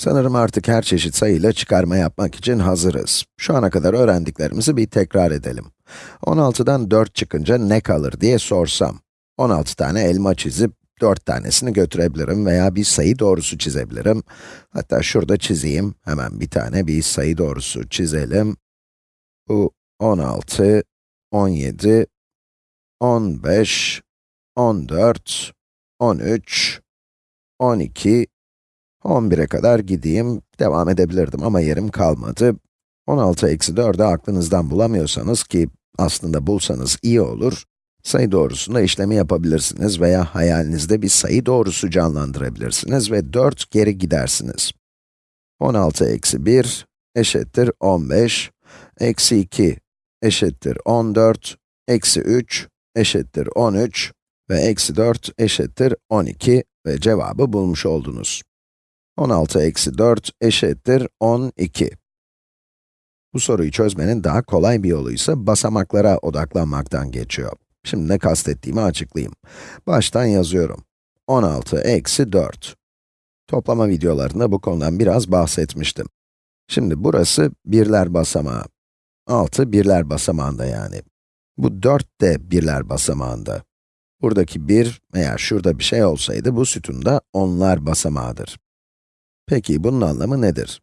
Sanırım artık her çeşit sayıyla çıkarma yapmak için hazırız. Şu ana kadar öğrendiklerimizi bir tekrar edelim. 16'dan 4 çıkınca ne kalır diye sorsam, 16 tane elma çizip 4 tanesini götürebilirim veya bir sayı doğrusu çizebilirim. Hatta şurada çizeyim, hemen bir tane bir sayı doğrusu çizelim. Bu 16, 17, 15, 14, 13, 12, 11'e kadar gideyim, devam edebilirdim ama yerim kalmadı. 16 eksi 4'ü aklınızdan bulamıyorsanız ki aslında bulsanız iyi olur, sayı doğrusunda işlemi yapabilirsiniz veya hayalinizde bir sayı doğrusu canlandırabilirsiniz ve 4 geri gidersiniz. 16 eksi 1 eşittir 15, eksi 2 eşittir 14, eksi 3 eşittir 13 ve eksi 4 eşittir 12 ve cevabı bulmuş oldunuz. 16 eksi 4 eşittir 12. Bu soruyu çözmenin daha kolay bir yolu ise basamaklara odaklanmaktan geçiyor. Şimdi ne kastettiğimi açıklayayım. Baştan yazıyorum. 16 eksi 4. Toplama videolarında bu konudan biraz bahsetmiştim. Şimdi burası birler basamağı. 6 birler basamağında yani. Bu 4 de birler basamağında. Buradaki 1, eğer şurada bir şey olsaydı bu sütunda onlar basamağıdır. Peki bunun anlamı nedir?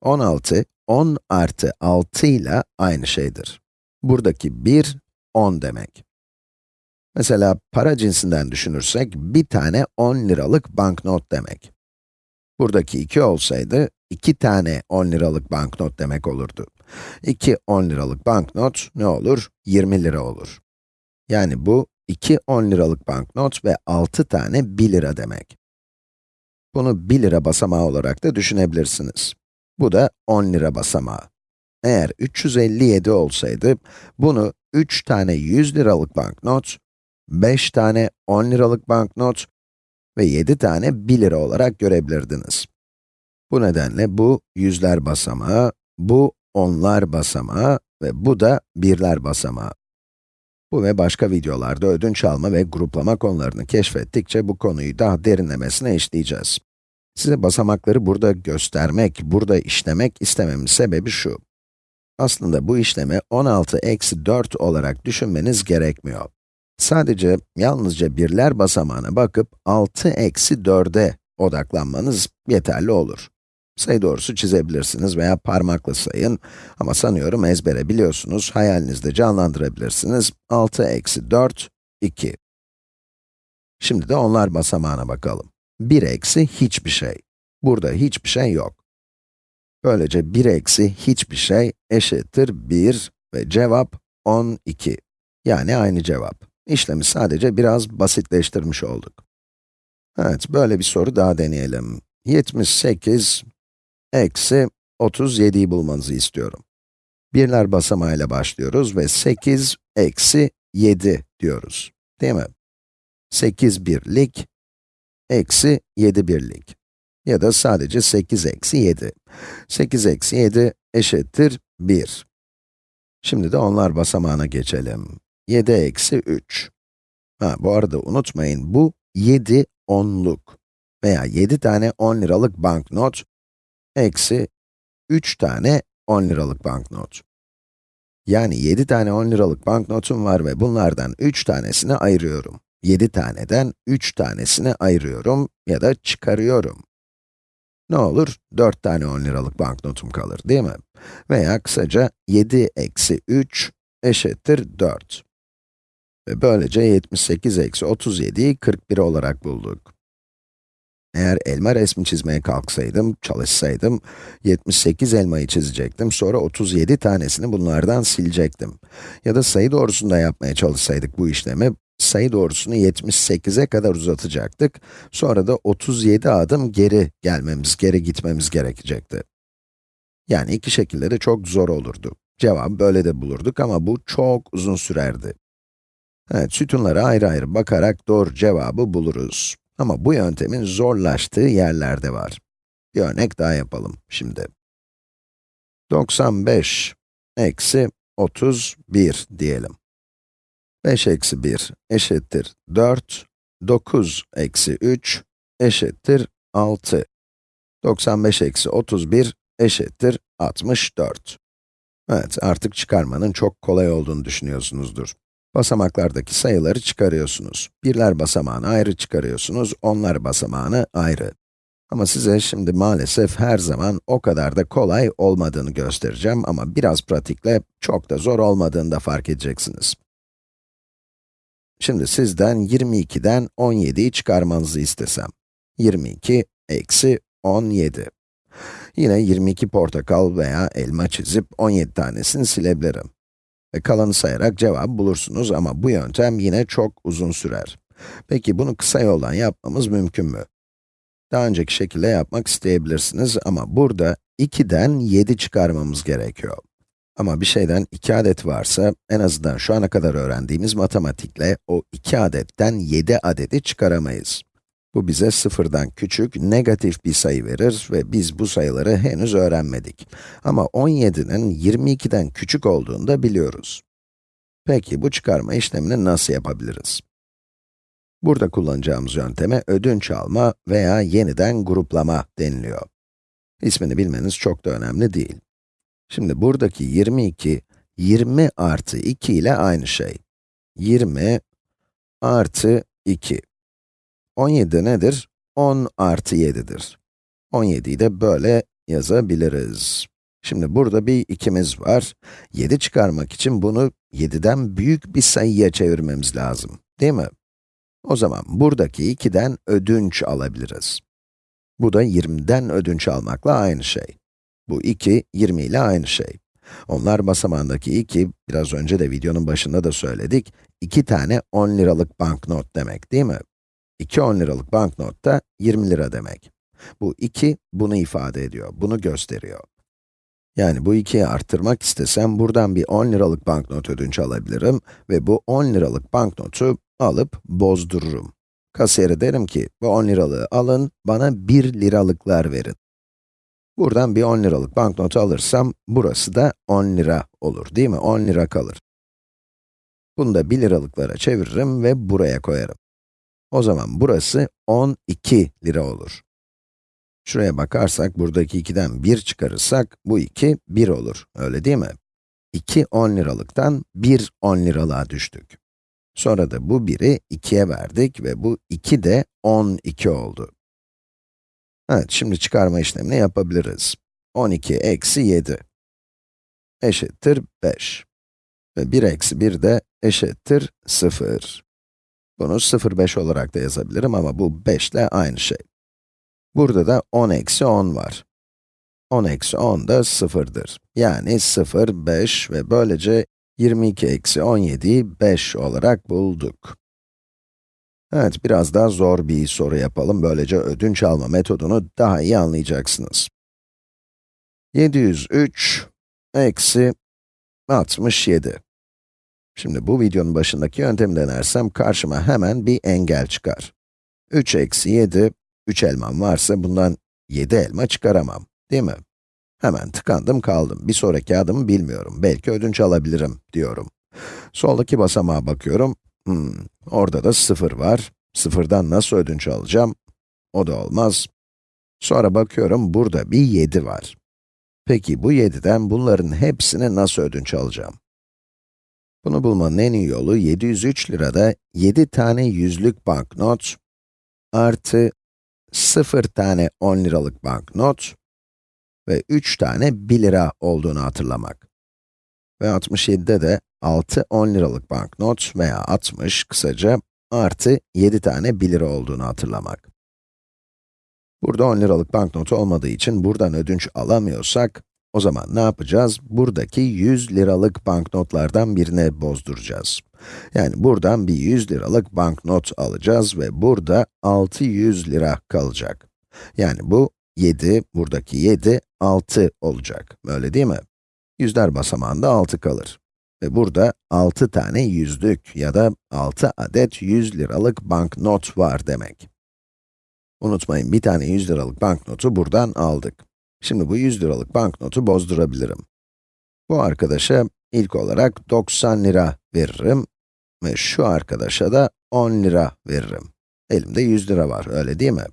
16, 10 artı 6 ile aynı şeydir. Buradaki 1, 10 demek. Mesela para cinsinden düşünürsek, bir tane 10 liralık banknot demek. Buradaki 2 olsaydı, 2 tane 10 liralık banknot demek olurdu. 2 10 liralık banknot ne olur? 20 lira olur. Yani bu, 2 10 liralık banknot ve 6 tane 1 lira demek. Bunu 1 lira basamağı olarak da düşünebilirsiniz. Bu da 10 lira basamağı. Eğer 357 olsaydı, bunu 3 tane 100 liralık banknot, 5 tane 10 liralık banknot ve 7 tane 1 lira olarak görebilirdiniz. Bu nedenle bu yüzler basamağı, bu onlar basamağı ve bu da birler basamağı. Bu ve başka videolarda ödünç alma ve gruplama konularını keşfettikçe bu konuyu daha derinlemesine işleyeceğiz. Size basamakları burada göstermek, burada işlemek istememin sebebi şu. Aslında bu işlemi 16 eksi 4 olarak düşünmeniz gerekmiyor. Sadece, yalnızca birler basamağına bakıp 6 eksi 4'e odaklanmanız yeterli olur. Sayı doğrusu çizebilirsiniz veya parmakla sayın ama sanıyorum ezbere biliyorsunuz, hayalinizde canlandırabilirsiniz. 6 eksi 4, 2. Şimdi de onlar basamağına bakalım. 1 eksi hiçbir şey. Burada hiçbir şey yok. Böylece 1 eksi hiçbir şey eşittir 1 ve cevap 12. Yani aynı cevap. İşlemi sadece biraz basitleştirmiş olduk. Evet, böyle bir soru daha deneyelim. 78 eksi 37'yi bulmanızı istiyorum. Birler basamağıyla başlıyoruz ve 8 eksi 7 diyoruz. Değil mi? 8 birlik eksi 7 birlik. Ya da sadece 8 eksi 7. 8 eksi 7 eşittir 1. Şimdi de onlar basamağına geçelim. 7 eksi 3. Ha, bu arada unutmayın, bu 7 onluk veya 7 tane 10 liralık banknot eksi 3 tane 10 liralık banknot. Yani 7 tane 10 liralık banknotum var ve bunlardan 3 tanesini ayırıyorum. 7 taneden 3 tanesini ayırıyorum ya da çıkarıyorum. Ne olur? 4 tane 10 liralık banknotum kalır, değil mi? Veya kısaca 7 eksi 3 eşittir 4. Ve böylece 78 eksi 37'yi 41 olarak bulduk. Eğer elma resmi çizmeye kalksaydım, çalışsaydım, 78 elmayı çizecektim, sonra 37 tanesini bunlardan silecektim. Ya da sayı doğrusunda yapmaya çalışsaydık bu işlemi, sayı doğrusunu 78'e kadar uzatacaktık, sonra da 37 adım geri gelmemiz, geri gitmemiz gerekecekti. Yani iki şekilde de çok zor olurdu. Cevabı böyle de bulurduk ama bu çok uzun sürerdi. Evet, sütunlara ayrı ayrı bakarak doğru cevabı buluruz. Ama bu yöntemin zorlaştığı yerler de var. Bir örnek daha yapalım şimdi. 95 eksi 31 diyelim. 5 eksi 1 eşittir 4, 9 eksi 3 eşittir 6. 95 eksi 31 eşittir 64. Evet, artık çıkarmanın çok kolay olduğunu düşünüyorsunuzdur. Basamaklardaki sayıları çıkarıyorsunuz. Birler basamağını ayrı çıkarıyorsunuz, onlar basamağını ayrı. Ama size şimdi maalesef her zaman o kadar da kolay olmadığını göstereceğim ama biraz pratikle çok da zor olmadığını da fark edeceksiniz. Şimdi sizden 22'den 17'yi çıkarmanızı istesem. 22 eksi 17. Yine 22 portakal veya elma çizip 17 tanesini silebilirim. Ve kalanı sayarak cevabı bulursunuz ama bu yöntem yine çok uzun sürer. Peki bunu kısa yoldan yapmamız mümkün mü? Daha önceki şekilde yapmak isteyebilirsiniz ama burada 2'den 7 çıkarmamız gerekiyor. Ama bir şeyden 2 adet varsa, en azından şu ana kadar öğrendiğimiz matematikle o 2 adetten 7 adedi çıkaramayız. Bu bize sıfırdan küçük, negatif bir sayı verir ve biz bu sayıları henüz öğrenmedik. Ama 17'nin 22'den küçük olduğunu da biliyoruz. Peki bu çıkarma işlemini nasıl yapabiliriz? Burada kullanacağımız yönteme ödünç alma veya yeniden gruplama deniliyor. İsmini bilmeniz çok da önemli değil. Şimdi buradaki 22, 20 artı 2 ile aynı şey. 20 artı 2. 17 nedir? 10 artı 7'dir. 17'yi de böyle yazabiliriz. Şimdi burada bir ikimiz var. 7 çıkarmak için bunu 7'den büyük bir sayıya çevirmemiz lazım, değil mi? O zaman buradaki 2'den ödünç alabiliriz. Bu da 20'den ödünç almakla aynı şey. Bu 2, 20 ile aynı şey. Onlar basamağındaki 2, biraz önce de videonun başında da söyledik, 2 tane 10 liralık banknot demek değil mi? 2 10 liralık banknot da 20 lira demek. Bu 2, bunu ifade ediyor, bunu gösteriyor. Yani bu 2'yi arttırmak istesem, buradan bir 10 liralık banknot ödünç alabilirim ve bu 10 liralık banknotu alıp bozdururum. Kasiyere derim ki, bu 10 liralığı alın, bana 1 liralıklar verin. Buradan bir 10 liralık banknotu alırsam, burası da 10 lira olur, değil mi? 10 lira kalır. Bunu da 1 liralıklara çeviririm ve buraya koyarım. O zaman burası 12 lira olur. Şuraya bakarsak, buradaki 2'den 1 çıkarırsak, bu 2, 1 olur, öyle değil mi? 2 10 liralıktan 1 10 liralığa düştük. Sonra da bu 1'i 2'ye verdik ve bu 2 de 12 oldu. Evet, şimdi çıkarma işlemini yapabiliriz. 12 eksi 7 eşittir 5. Ve 1 eksi 1 de eşittir 0. Bunu 0,5 olarak da yazabilirim ama bu 5 ile aynı şey. Burada da 10 eksi 10 var. 10 eksi 10 da 0'dır. Yani 0, 5 ve böylece 22 eksi 17'yi 5 olarak bulduk. Evet, biraz daha zor bir soru yapalım. Böylece ödünç alma metodunu daha iyi anlayacaksınız. 703 eksi 67. Şimdi bu videonun başındaki yöntemi denersem karşıma hemen bir engel çıkar. 3 eksi 7, 3 elmam varsa bundan 7 elma çıkaramam, değil mi? Hemen tıkandım kaldım. Bir sonraki adımı bilmiyorum. Belki ödünç alabilirim diyorum. Soldaki basamağa bakıyorum. Hmm, orada da 0 var. Sıfırdan nasıl ödünç alacağım? O da olmaz. Sonra bakıyorum, burada bir 7 var. Peki bu 7'den bunların hepsini nasıl ödünç alacağım? Bunu bulmanın en iyi yolu 703 lirada 7 tane yüzlük banknot artı 0 tane 10 liralık banknot ve 3 tane 1 lira olduğunu hatırlamak. Ve 67'de de 6 10 liralık banknot veya 60 kısaca artı 7 tane 1 lira olduğunu hatırlamak. Burada 10 liralık banknotu olmadığı için buradan ödünç alamıyorsak, o zaman ne yapacağız? Buradaki 100 liralık banknotlardan birine bozduracağız. Yani buradan bir 100 liralık banknot alacağız ve burada 600 lira kalacak. Yani bu 7, buradaki 7, 6 olacak. Öyle değil mi? Yüzler basamağında 6 kalır. Ve burada 6 tane yüzlük ya da 6 adet 100 liralık banknot var demek. Unutmayın, bir tane 100 liralık banknotu buradan aldık. Şimdi bu 100 liralık banknotu bozdurabilirim. Bu arkadaşa ilk olarak 90 lira veririm ve şu arkadaşa da 10 lira veririm. Elimde 100 lira var, öyle değil mi?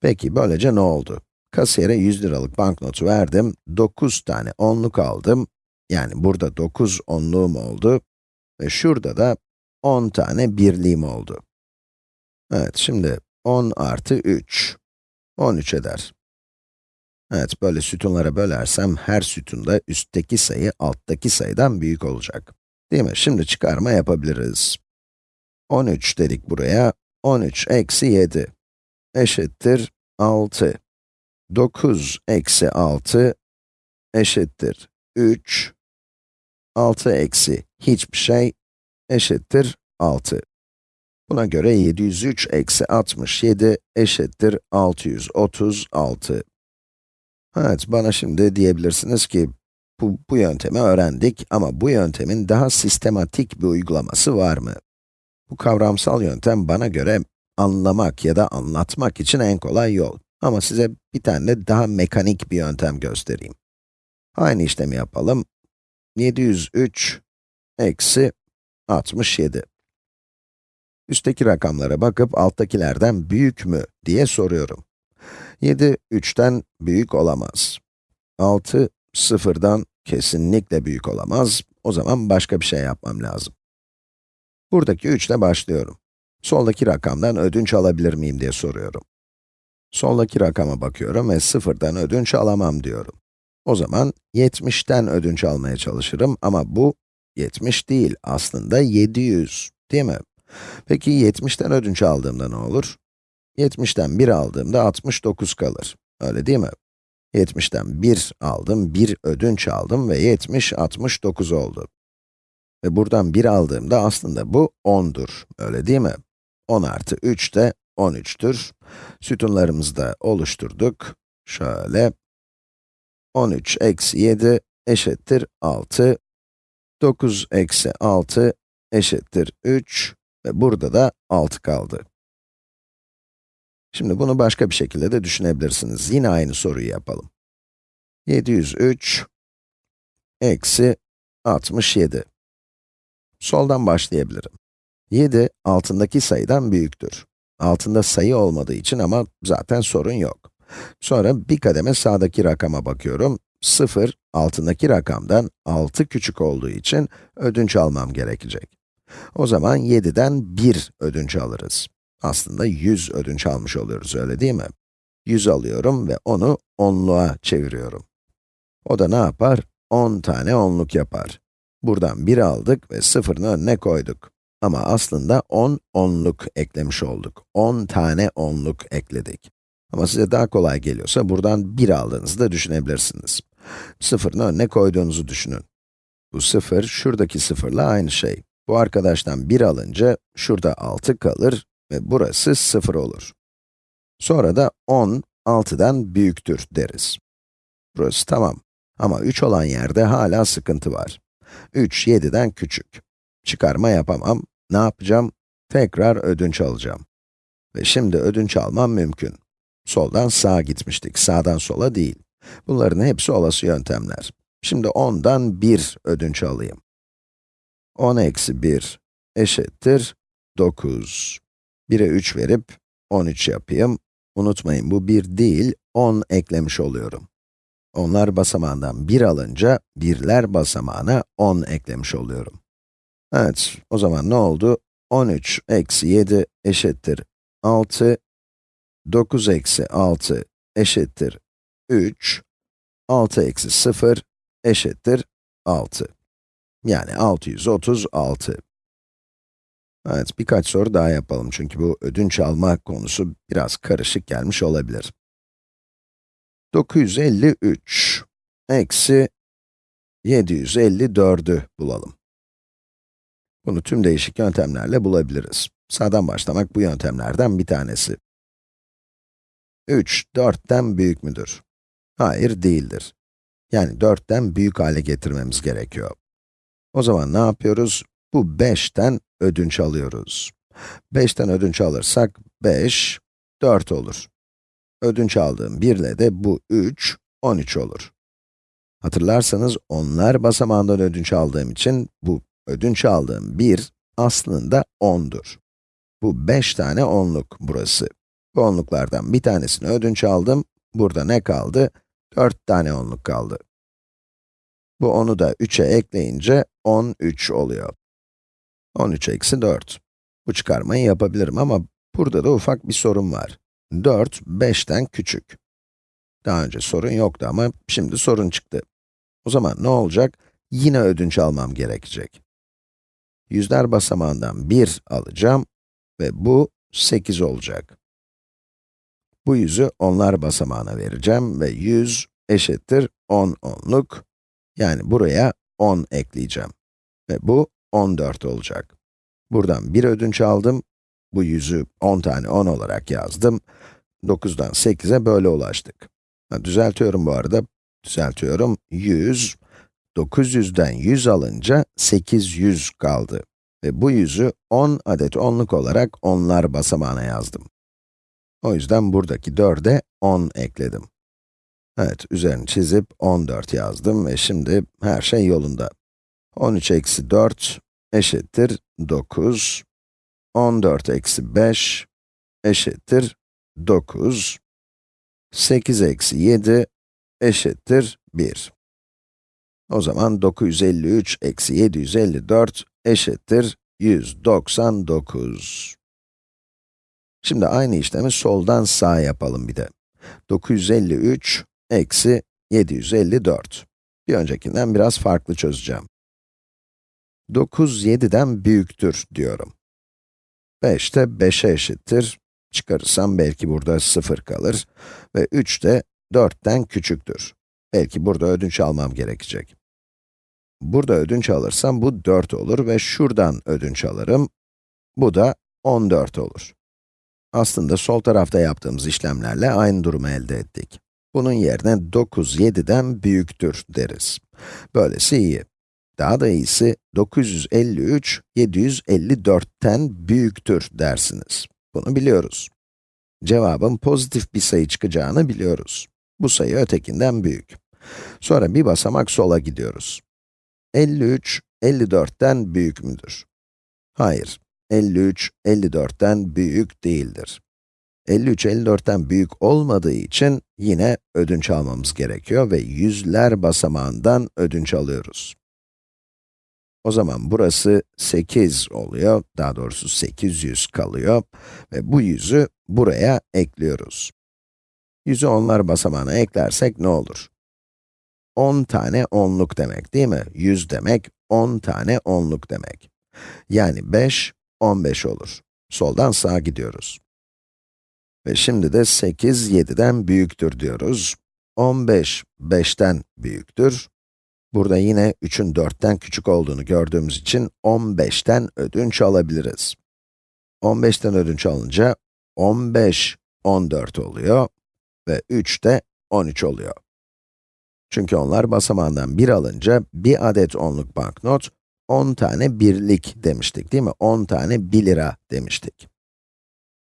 Peki, böylece ne oldu? Kasiyere 100 liralık banknotu verdim, 9 tane onluk aldım. Yani burada 9 onluğum oldu ve şurada da 10 tane birliğim oldu. Evet, şimdi 10 artı 3, 13 eder. Evet, böyle sütunlara bölersem her sütunda üstteki sayı alttaki sayıdan büyük olacak. Değil mi? Şimdi çıkarma yapabiliriz. 13 dedik buraya, 13 eksi 7 eşittir 6. 9 eksi 6 eşittir 3. 6 eksi hiçbir şey eşittir 6. Buna göre 703 eksi 67 eşittir 636. Evet, bana şimdi diyebilirsiniz ki, bu, bu yöntemi öğrendik ama bu yöntemin daha sistematik bir uygulaması var mı? Bu kavramsal yöntem bana göre anlamak ya da anlatmak için en kolay yol. Ama size bir tane daha mekanik bir yöntem göstereyim. Aynı işlemi yapalım. 703 eksi 67. Üstteki rakamlara bakıp alttakilerden büyük mü diye soruyorum. 7, 3'ten büyük olamaz. 6, 0'dan kesinlikle büyük olamaz. O zaman başka bir şey yapmam lazım. Buradaki 3 ile başlıyorum. Soldaki rakamdan ödünç alabilir miyim diye soruyorum. Soldaki rakama bakıyorum ve 0'dan ödünç alamam diyorum. O zaman 70'ten ödünç almaya çalışırım ama bu 70 değil, aslında 700, değil mi? Peki 70'ten ödünç aldığımda ne olur? 70'ten 1 aldığımda 69 kalır. Öyle değil mi? 70'ten 1 aldım, 1 ödünç aldım ve 70, 69 oldu. Ve buradan 1 aldığımda aslında bu 10'dur. Öyle değil mi? 10 artı 3 de 13'tür. Sütunlarımızı da oluşturduk. Şöyle. 13 eksi 7 eşittir 6. 9 eksi 6 eşittir 3 ve burada da 6 kaldı. Şimdi bunu başka bir şekilde de düşünebilirsiniz. Yine aynı soruyu yapalım. 703 eksi 67. Soldan başlayabilirim. 7, altındaki sayıdan büyüktür. Altında sayı olmadığı için ama zaten sorun yok. Sonra bir kademe sağdaki rakama bakıyorum. 0, altındaki rakamdan 6 küçük olduğu için ödünç almam gerekecek. O zaman 7'den 1 ödünç alırız. Aslında 100 ödünç almış oluyoruz, öyle değil mi? 100 alıyorum ve onu onluğa çeviriyorum. O da ne yapar? 10 tane onluk yapar. Buradan 1 aldık ve sıfırın önüne koyduk. Ama aslında 10 onluk eklemiş olduk. 10 tane onluk ekledik. Ama size daha kolay geliyorsa buradan 1 aldığınızı da düşünebilirsiniz. Sıfırın önüne koyduğunuzu düşünün. Bu sıfır, şuradaki sıfırla aynı şey. Bu arkadaştan 1 alınca, şurada 6 kalır ve burası 0 olur. Sonra da 10, 6'dan büyüktür deriz. Burası tamam. Ama 3 olan yerde hala sıkıntı var. 3, 7'den küçük. Çıkarma yapamam. Ne yapacağım? Tekrar ödünç alacağım. Ve şimdi ödünç almam mümkün. Soldan sağa gitmiştik, sağdan sola değil. Bunların hepsi olası yöntemler. Şimdi 10'dan 1 ödünç alayım. 10 eksi 1 eşittir 9. 1'e 3 verip 13 yapayım. Unutmayın bu 1 değil, 10 eklemiş oluyorum. Onlar basamağından 1 alınca, birler basamağına 10 eklemiş oluyorum. Evet, o zaman ne oldu? 13 eksi 7 eşittir 6, 9 eksi 6 eşittir 3, 6 eksi 0 eşittir 6. Yani 636. Evet, birkaç soru daha yapalım çünkü bu ödünç alma konusu biraz karışık gelmiş olabilir. 953 eksi 754'ü bulalım. Bunu tüm değişik yöntemlerle bulabiliriz. Sağdan başlamak bu yöntemlerden bir tanesi. 3, 4'ten büyük müdür? Hayır, değildir. Yani 4'ten büyük hale getirmemiz gerekiyor. O zaman ne yapıyoruz? Bu 5'ten ödünç alıyoruz. 5'ten ödünç alırsak 5, 4 olur. Ödünç aldığım 1 ile de bu 3, 13 olur. Hatırlarsanız onlar basamağından ödünç aldığım için bu ödünç aldığım 1 aslında 10'dur. Bu 5 tane onluk burası. Bu onluklardan bir tanesini ödünç aldım, Burada ne kaldı? 4 tane onluk kaldı. Bu 10'u da 3'e ekleyince 13 oluyor. 13 eksi 4. Bu çıkarmayı yapabilirim ama burada da ufak bir sorun var. 4, 5'ten küçük. Daha önce sorun yoktu ama şimdi sorun çıktı. O zaman ne olacak? Yine ödünç almam gerekecek. Yüzler basamağından 1 alacağım ve bu 8 olacak. Bu yüzü onlar basamağına vereceğim ve 100 eşittir 10 onluk. Yani buraya 10 ekleyeceğim. Ve bu 14 olacak. Buradan bir ödünç aldım. Bu yüzü 10 tane 10 olarak yazdım. 9'dan 8'e böyle ulaştık. Ha, düzeltiyorum bu arada. Düzeltiyorum. 100, 900'den 100 alınca 800 kaldı. Ve bu yüzü 10 adet onluk olarak onlar basamağına yazdım. O yüzden buradaki 4'e 10 ekledim. Evet, üzerini çizip 14 yazdım ve şimdi her şey yolunda. 13 eksi 4 eşittir 9. 14 eksi 5 eşittir 9. 8 eksi 7 eşittir 1. O zaman 953 eksi 754 eşittir 199. Şimdi aynı işlemi soldan sağa yapalım bir de. 953 eksi 754. Bir öncekinden biraz farklı çözeceğim. 9, 7'den büyüktür diyorum. 5 de 5'e eşittir. Çıkarırsam belki burada 0 kalır. Ve 3 de 4'ten küçüktür. Belki burada ödünç almam gerekecek. Burada ödünç alırsam bu 4 olur ve şuradan ödünç alırım. Bu da 14 olur. Aslında sol tarafta yaptığımız işlemlerle aynı durumu elde ettik. Bunun yerine 9, 7'den büyüktür deriz. Böylesi iyi. Daha da iyisi 953, 754'ten büyüktür dersiniz. Bunu biliyoruz. Cevabın pozitif bir sayı çıkacağını biliyoruz. Bu sayı ötekinden büyük. Sonra bir basamak sola gidiyoruz. 53, 54'ten büyük müdür? Hayır. 53, 54'ten büyük değildir. 53, 54'ten büyük olmadığı için yine ödünç almamız gerekiyor ve yüzler basamağından ödünç alıyoruz. O zaman burası 8 oluyor, daha doğrusu 800 kalıyor ve bu yüzü buraya ekliyoruz. Yüzü onlar basamağına eklersek ne olur? 10 tane onluk demek değil mi? 100 demek, 10 tane onluk demek. Yani 5, 15 olur. Soldan sağa gidiyoruz. Ve şimdi de 8, 7'den büyüktür diyoruz. 15, 5'ten büyüktür. Burada yine 3'ün 4'ten küçük olduğunu gördüğümüz için 15'ten ödünç alabiliriz. 15'ten ödünç alınca 15, 14 oluyor ve 3 de 13 oluyor. Çünkü onlar basamağından 1 alınca bir adet onluk banknot 10 tane birlik demiştik değil mi? 10 tane 1 lira demiştik.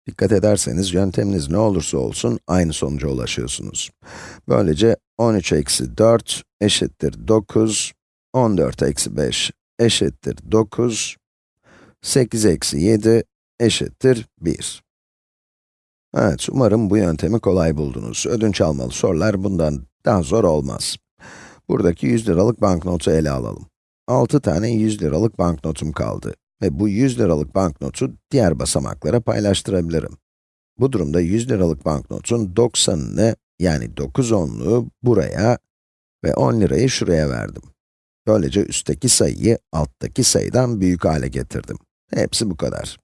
Dikkat ederseniz yönteminiz ne olursa olsun aynı sonuca ulaşıyorsunuz. Böylece 13 eksi 4 eşittir 9, 14 eksi 5 eşittir 9, 8 eksi 7 eşittir 1. Evet, umarım bu yöntemi kolay buldunuz. Ödünç almalı sorular bundan daha zor olmaz. Buradaki 100 liralık banknotu ele alalım. 6 tane 100 liralık banknotum kaldı ve bu 100 liralık banknotu diğer basamaklara paylaştırabilirim. Bu durumda 100 liralık banknotun 90'ını yani 9 onluğu buraya ve 10 lirayı şuraya verdim. Böylece üstteki sayıyı alttaki sayıdan büyük hale getirdim. Hepsi bu kadar.